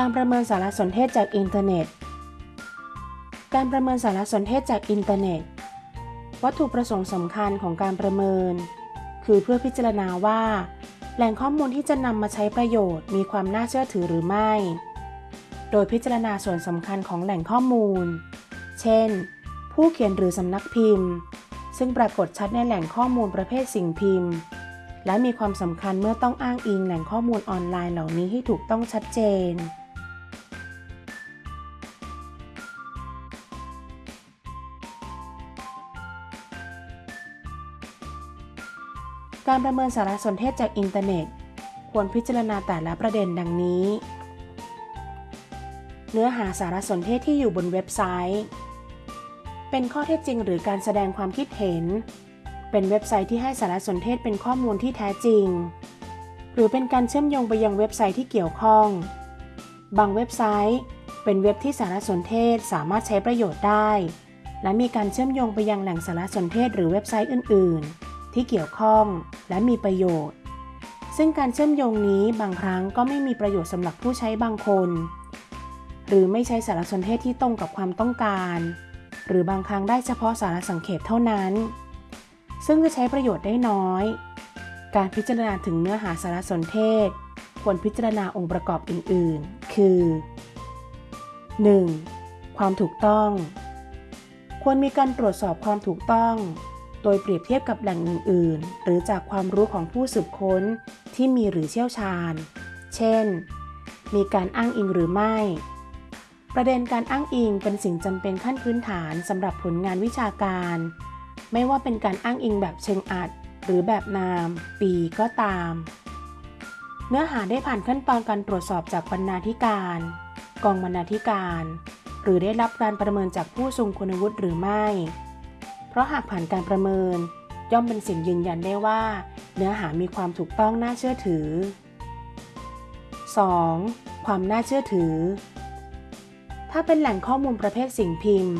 การประเมินสารสนเทศจากอินเทอร์เน็ต การประเมินสารสนเทศจากอินเทอร์เน็ต วัตถุประสงค์สำคัญของการประเมิน คือเพื่อพิจารณาว่า แหล่งข้อมูลที่จะนำมาใช้ประโยชน์ มีความน่าเชื่อถือหรือไม่ โดยพิจารณาส่วนสำคัญของแหล่งข้อมูล เช่น ผู้เขียนหรือสำนักพิมพ์ ซึ่งปรากฏชัดในแหล่งข้อมูลประเภทสิ่งพิมพ์ และมีความสำคัญเมื่อต้องอ้างอิงแหล่งข้อมูลออนไลน์เหล่านี้ให้ถูกต้องชัดเจน การประเมินสารสนเทศจากอินเทอร์เน็ต ควรพิจารณาแต่ละประเด็นดังนี้ เนื้อหาสารสนเทศที่อยู่บนเว็บไซต์ เป็นข้อเท็จจริงหรือการแสดงความคิดเห็น เป็นเว็บไซต์ที่ให้สารสนเทศเป็นข้อมูลที่แท้จริง หรือเป็นการเชื่อมโยงไปยังเว็บไซต์ที่เกี่ยวข้อง บางเว็บไซต์ เป็นเว็บที่สารสนเทศสามารถใช้ประโยชน์ได้ และมีการเชื่อมโยงไปยังแหล่งสารสนเทศหรือเว็บไซต์อื่น ๆ ที่เกี่ยวข้องและมีประโยชน์ ซึ่งการเชื่อมโยงนี้บางครั้งก็ไม่มีประโยชน์สำหรับผู้ใช้บางคน หรือไม่ใช้สารสนเทศที่ตรงกับความต้องการ หรือบางครั้งได้เฉพาะสารสังเขปเท่านั้น ซึ่งจะใช้ประโยชน์ได้น้อย การพิจารณาถึงเนื้อหาสารสนเทศ ควรพิจารณาองค์ประกอบอื่น ๆ คือ 1. ความถูกต้อง ควรมีการตรวจสอบความถูกต้อง ดยเปรียบเทียบกับแหล่งอื่นๆ หรือจากความรู้ของผู้สืบค้นที่มีหรือเชี่ยวชาญ เช่น มีการอ้างอิงหรือไม่ ประเด็นการอ้างอิงเป็นสิ่งจำเป็นขั้นพื้นฐานสำหรับผลงานวิชาการ ไม่ว่าเป็นการอ้างอิงแบบเชิงอัด หรือแบบนาม ปีก็ตาม เนื้อหาได้ผ่านขั้นตอนการตรวจสอบจากบรรณาธิการ กองบรรณาธิการ หรือได้รับการประเมินจากผู้ทรงคุณวุฒิหรือไม่ ราะหากผ่านการประเมิน ย่อมเป็นสิ่งยืนยันได้ว่า เนื้อหามีความถูกต้องน่าเชื่อถือ 2. ความน่าเชื่อถือ ถ้าเป็นแหล่งข้อมูลประเภทสิ่งพิมพ์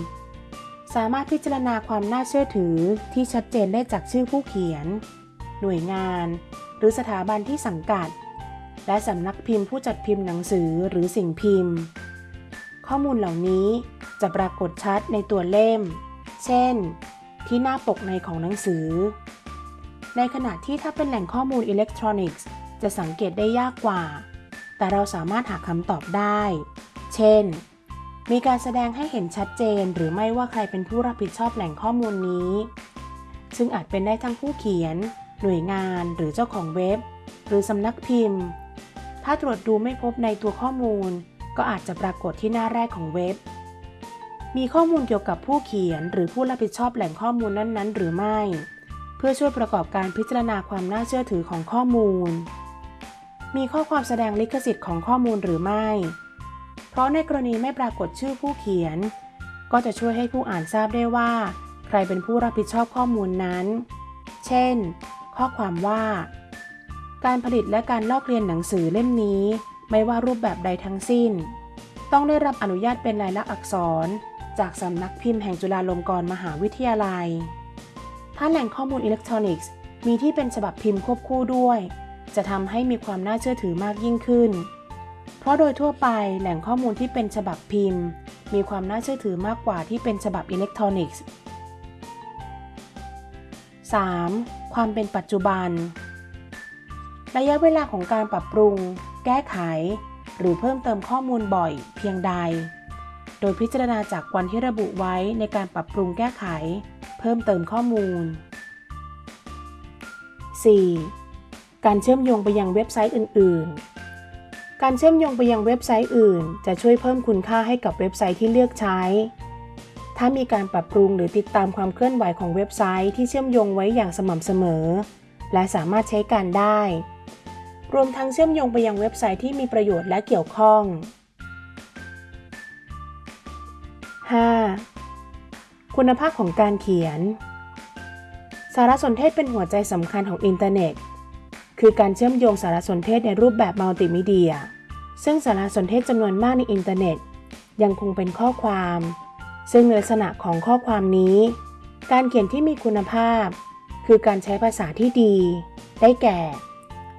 สามารถพิจารณาความน่าเชื่อถือที่ชัดเจนได้จากชื่อผู้เขียน หน่วยงาน หรือสถาบันที่สังกัด และสำนักพิมพ์ผู้จัดพิมพ์หนังสือหรือสิ่งพิมพ์ ข้อมูลเหล่านี้จะปรากฏชัดในตัวเล่ม เช่น ที่หน้าปกในของหนังสือ ในขณะที่ถ้าเป็นแหล่งข้อมูลอิเล็กทรอนิกส์จะสังเกตได้ยากกว่า แต่เราสามารถหาคำตอบได้ เช่น มีการแสดงให้เห็นชัดเจนหรือไม่ว่าใครเป็นผู้รับผิดชอบแหล่งข้อมูลนี้ ซึ่งอาจเป็นได้ทั้งผู้เขียน หน่วยงานหรือเจ้าของเว็บ หรือสำนักพิมพ์ ถ้าตรวจดูไม่พบในตัวข้อมูล ก็อาจจะปรากฏที่หน้าแรกของเว็บ มีข้อมูลเกี่ยวกับผู้เขียน หรือผู้รับผิดชอบแหล่งข้อมูลนั้น ๆ หรือไม่ เพื่อช่วยประกอบการพิจารณาความน่าเชื่อถือของข้อมูล มีข้อความแสดงลิขสิทธิ์ของข้อมูลหรือไม่ เพราะในกรณีไม่ปรากฏชื่อผู้เขียน ก็จะช่วยให้ผู้อ่านทราบได้ว่า ใครเป็นผู้รับผิดชอบข้อมูลนั้น เช่น ข้อความว่า การผลิตและการลอกเรียนหนังสือเล่มนี้ ไม่ว่ารูปแบบใดทั้งสิ้น ต้องได้รับอนุญาตเป็นลายลักษณ์อักษร จากสำนักพิมพ์แห่งจุฬาลงกรณ์มหาวิทยาลัย ถ้าแหล่งข้อมูลอิเล็กทรอนิกส์ มีที่เป็นฉบับพิมพ์ควบคู่ด้วย จะทำให้มีความน่าเชื่อถือมากยิ่งขึ้น เพราะโดยทั่วไปแหล่งข้อมูลที่เป็นฉบับพิมพ์ มีความน่าเชื่อถือมากกว่าที่เป็นฉบับอิเล็กทรอนิกส์ 3. ความเป็นปัจจุบัน ระยะเวลาของการปรับปรุง แก้ไข หรือเพิ่มเติมข้อมูลบ่อย เพียงใด โดยพิจารณาจากวันที่ระบุไว้ในการปรับปรุงแก้ไข เพิ่มเติมข้อมูล 4. การเชื่อมโยงไปยังเว็บไซต์อื่น ๆ การเชื่อมโยงไปยังเว็บไซต์อื่น จะช่วยเพิ่มคุณค่าให้กับเว็บไซต์ที่เลือกใช้ ถ้ามีการปรับปรุงหรือติดตามความเคลื่อนไหวของเว็บไซต์ที่เชื่อมโยงไว้อย่างสม่ำเสมอ และสามารถใช้การได้ รวมทั้งเชื่อมโยงไปยังเว็บไซต์ที่มีประโยชน์และเกี่ยวข้อง 5. คุณภาพของการเขียน สารสนเทศเป็นหัวใจสำคัญของอินเทอร์เน็ต คือการเชื่อมโยงสารสนเทศในรูปแบบมัลติมีเดีย ซึ่งสารสนเทศจำนวนมากในอินเทอร์เน็ต ยังคงเป็นข้อความ ซึ่งลักษณะของข้อความนี้ การเขียนที่มีคุณภาพ คือการใช้ภาษาที่ดี ได้แก่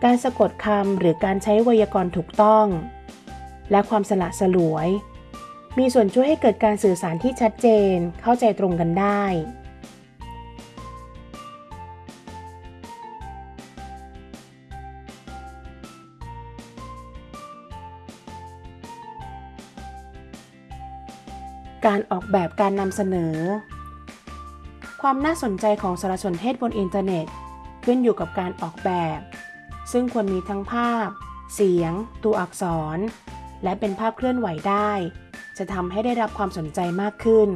การสะกดคำหรือการใช้ไวยากรณ์ถูกต้อง และความสละสลวย มีส่วนช่วยให้เกิดการสื่อสารที่ชัดเจน เข้าใจตรงกันได้ การออกแบบการนำเสนอ ความน่าสนใจของสารสนเทศบนอินเทอร์เน็ต ขึ้นอยู่กับการออกแบบ ซึ่งควรมีทั้งภาพ เสียง ตัวอักษร และเป็นภาพเคลื่อนไหวได้ จะทำให้ได้รับความสนใจมากขึ้น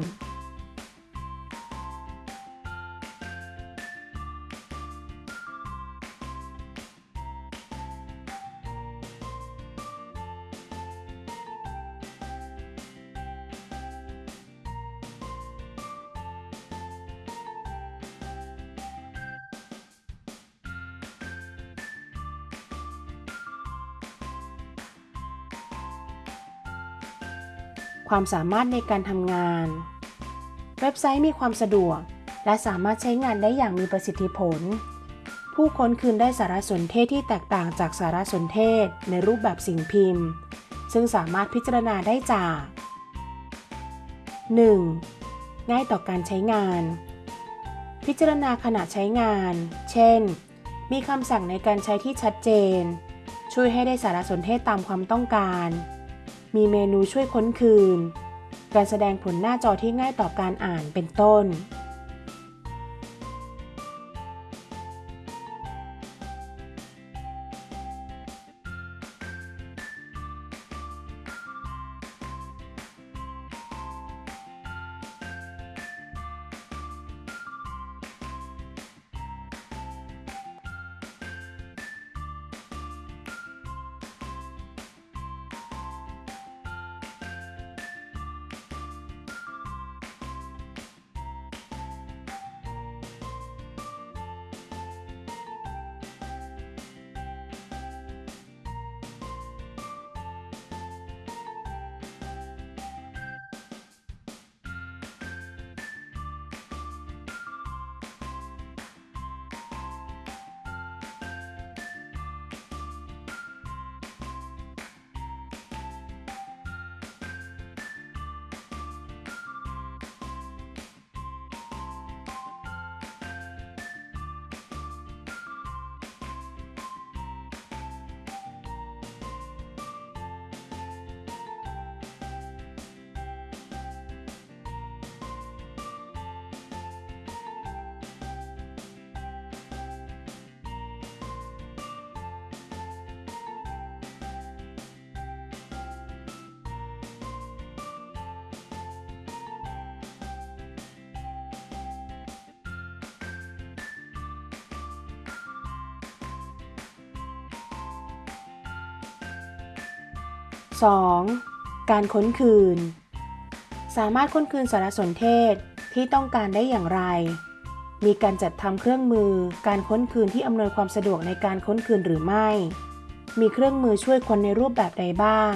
ความสามารถในการทำงาน เว็บไซต์มีความสะดวก และสามารถใช้งานได้อย่างมีประสิทธิผล ผู้ค้นคืนได้สารสนเทศที่แตกต่างจากสารสนเทศในรูปแบบสิ่งพิมพ์ ซึ่งสามารถพิจารณาได้จาก 1. ง่ายต่อการใช้งาน พิจารณาขณะใช้งาน เช่น มีคำสั่งในการใช้ที่ชัดเจน ช่วยให้ได้สารสนเทศตามความต้องการ มีเมนูช่วยค้นคืน การแสดงผลหน้าจอที่ง่ายต่อการอ่านเป็นต้น 2. การค้นคืน สามารถค้นคืนสารสนเทศที่ต้องการได้อย่างไร มีการจัดทำเครื่องมือการค้นคืนที่อำนวยความสะดวกในการค้นคืนหรือไม่ มีเครื่องมือช่วยคนในรูปแบบใดบ้าง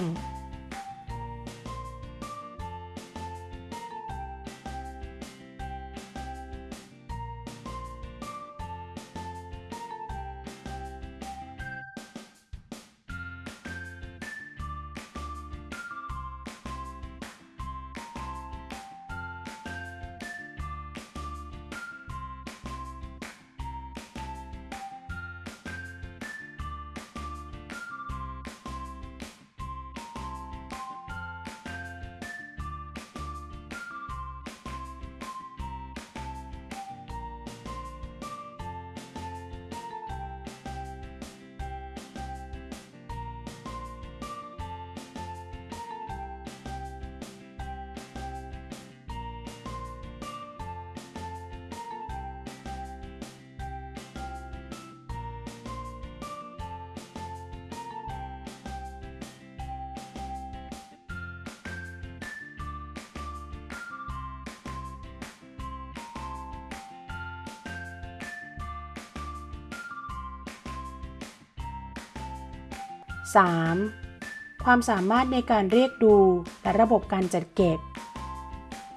3. ความสามารถในการเรียกดูและระบบการจัดเก็บ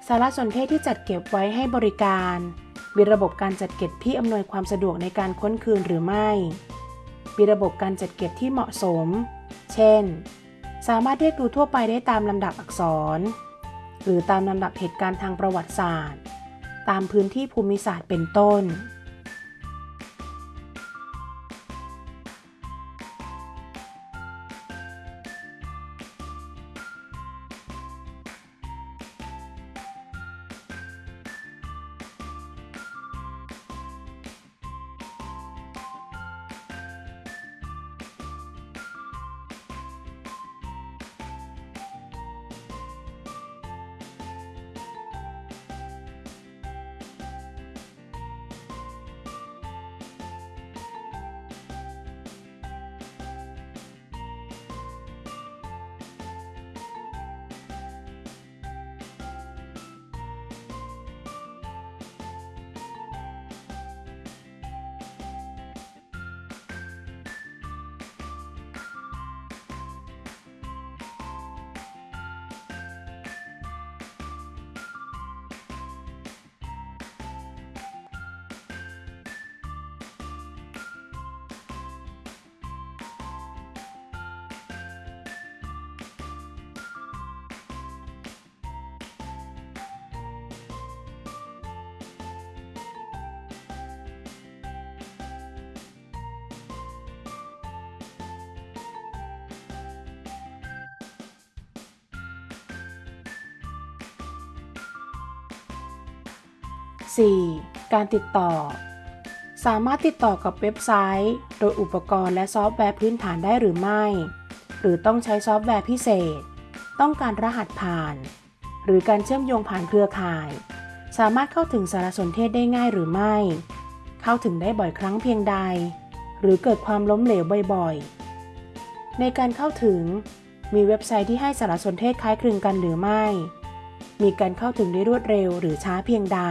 สารสนเทศที่จัดเก็บไว้ให้บริการ มีระบบการจัดเก็บที่อำนวยความสะดวกในการค้นคืนหรือไม่ มีระบบการจัดเก็บที่เหมาะสม เช่น สามารถเรียกดูทั่วไปได้ตามลำดับอักษร หรือตามลำดับเหตุการณ์ทางประวัติศาสตร์ ตามพื้นที่ภูมิศาสตร์เป็นต้น 4. การติดต่อ สามารถติดต่อกับเว็บไซต์ โดยอุปกรณ์และซอฟต์แวร์พื้นฐานได้หรือไม่ หรือต้องใช้ซอฟต์แวร์พิเศษ ต้องการรหัสผ่าน หรือการเชื่อมโยงผ่านเครือข่าย สามารถเข้าถึงสารสนเทศได้ง่ายหรือไม่ เข้าถึงได้บ่อยครั้งเพียงใด หรือเกิดความล้มเหลวบ่อยๆ ในการเข้าถึง มีเว็บไซต์ที่ให้สารสนเทศคล้ายคลึงกันหรือไม่มีการเข้าถึงได้รวดเร็วหรือช้าเพียงใด